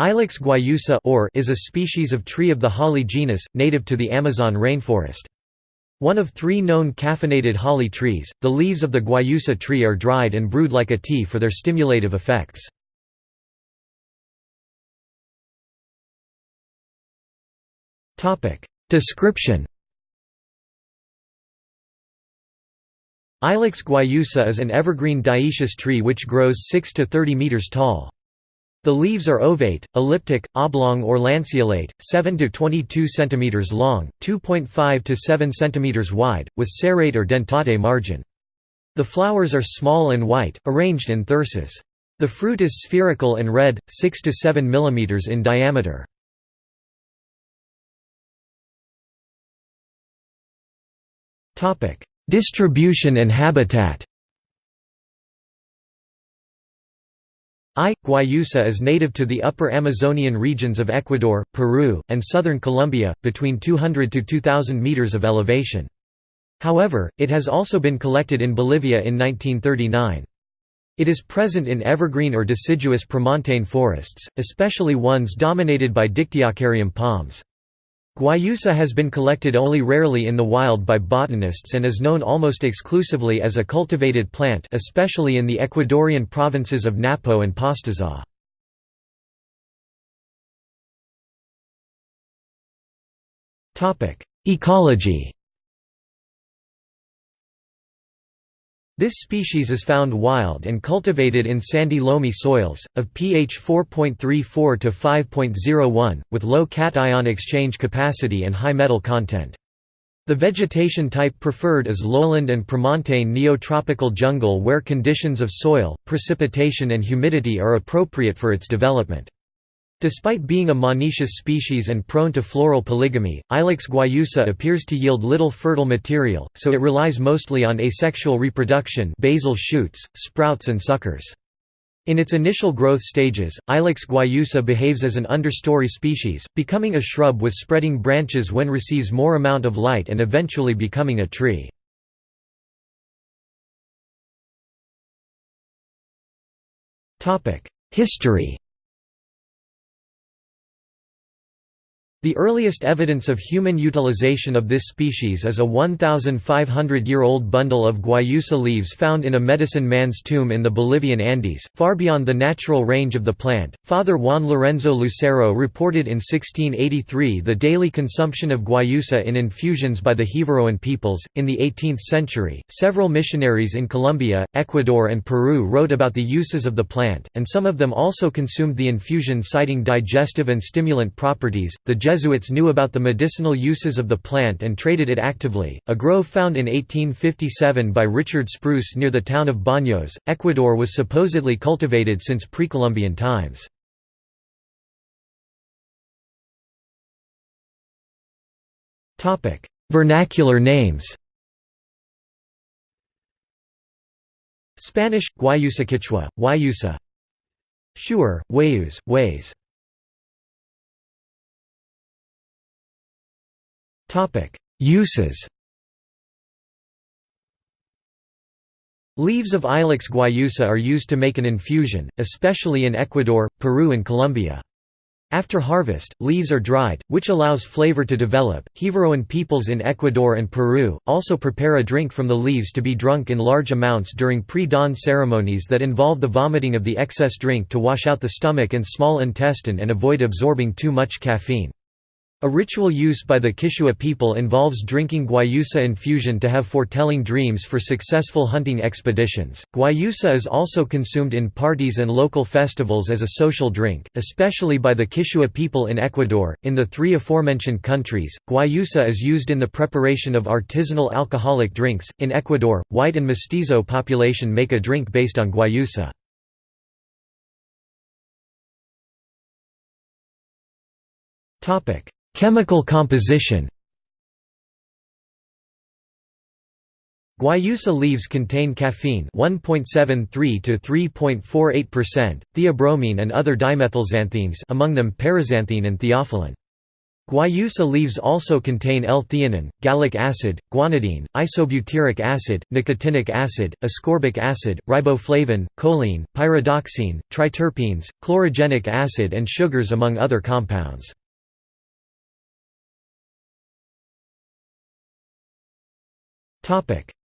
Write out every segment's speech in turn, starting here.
Ilex guayusa or is a species of tree of the holly genus, native to the Amazon rainforest. One of three known caffeinated holly trees, the leaves of the guayusa tree are dried and brewed like a tea for their stimulative effects. Description Ilex guayusa is an evergreen dioecious tree which grows 6 to 30 meters tall. The leaves are ovate, elliptic, oblong or lanceolate, 7 to 22 cm long, 2.5 to 7 cm wide, with serrate or dentate margin. The flowers are small and white, arranged in thyrsus. The fruit is spherical and red, 6 to 7 mm in diameter. Distribution and habitat I. guayusa is native to the upper Amazonian regions of Ecuador, Peru, and southern Colombia, between 200 to 2,000 meters of elevation. However, it has also been collected in Bolivia in 1939. It is present in evergreen or deciduous premontane forests, especially ones dominated by Dictyocaryum palms. Guayusa has been collected only rarely in the wild by botanists and is known almost exclusively as a cultivated plant especially in the Ecuadorian provinces of Napo and Pastaza. Ecology This species is found wild and cultivated in sandy loamy soils, of pH 4.34 to 5.01, with low cation exchange capacity and high metal content. The vegetation type preferred is lowland and premontane neotropical jungle where conditions of soil, precipitation and humidity are appropriate for its development. Despite being a monoecious species and prone to floral polygamy, Ilex guayusa appears to yield little fertile material, so it relies mostly on asexual reproduction basal shoots, sprouts and suckers. In its initial growth stages, Ilex guayusa behaves as an understory species, becoming a shrub with spreading branches when receives more amount of light and eventually becoming a tree. History The earliest evidence of human utilization of this species is a 1,500-year-old bundle of guayusa leaves found in a medicine man's tomb in the Bolivian Andes, far beyond the natural range of the plant. Father Juan Lorenzo Lucero reported in 1683 the daily consumption of guayusa in infusions by the Jivaroan peoples. In the 18th century, several missionaries in Colombia, Ecuador, and Peru wrote about the uses of the plant, and some of them also consumed the infusion, citing digestive and stimulant properties. The Jesuits knew about the medicinal uses of the plant and traded it actively. A grove found in 1857 by Richard Spruce near the town of Baños, Ecuador was supposedly cultivated since pre-Columbian times. Topic: Vernacular names. Spanish Guayusa Quechua, Guayusa. Shuar, Wayus, Ways. Topic: Uses. Leaves of Ilex guayusa are used to make an infusion, especially in Ecuador, Peru and Colombia. After harvest, leaves are dried, which allows flavor to develop. Jivaroan peoples in Ecuador and Peru also prepare a drink from the leaves to be drunk in large amounts during pre-dawn ceremonies that involve the vomiting of the excess drink to wash out the stomach and small intestine and avoid absorbing too much caffeine. A ritual use by the Quechua people involves drinking guayusa infusion to have foretelling dreams for successful hunting expeditions. Guayusa is also consumed in parties and local festivals as a social drink, especially by the Quechua people in Ecuador. In the three aforementioned countries, guayusa is used in the preparation of artisanal alcoholic drinks. In Ecuador, white and mestizo population make a drink based on guayusa. Topic: Chemical composition Guayusa leaves contain caffeine 1.73 to 3.48%, theobromine and other dimethylxanthines among them paraxanthine and theophylline. Guayusa leaves also contain L-theanine, gallic acid, guanidine, isobutyric acid, nicotinic acid, ascorbic acid, riboflavin, choline, pyridoxine, triterpenes, chlorogenic acid and sugars among other compounds.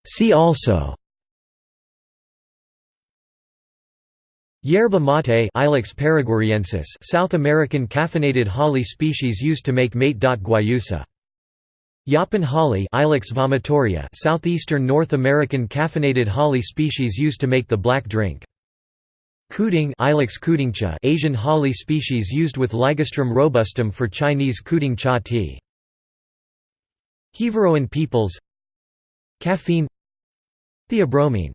See also Yerba mate Ilex paraguariensis South American caffeinated holly species used to make mate. Guayusa. Yaupon holly Ilex vomitoria Southeastern North American caffeinated holly species used to make the black drink. Kuding Ilex kudingcha Asian holly species used with Ligustrum robustum for Chinese kuding cha tea. Jivaroan peoples Caffeine Theobromine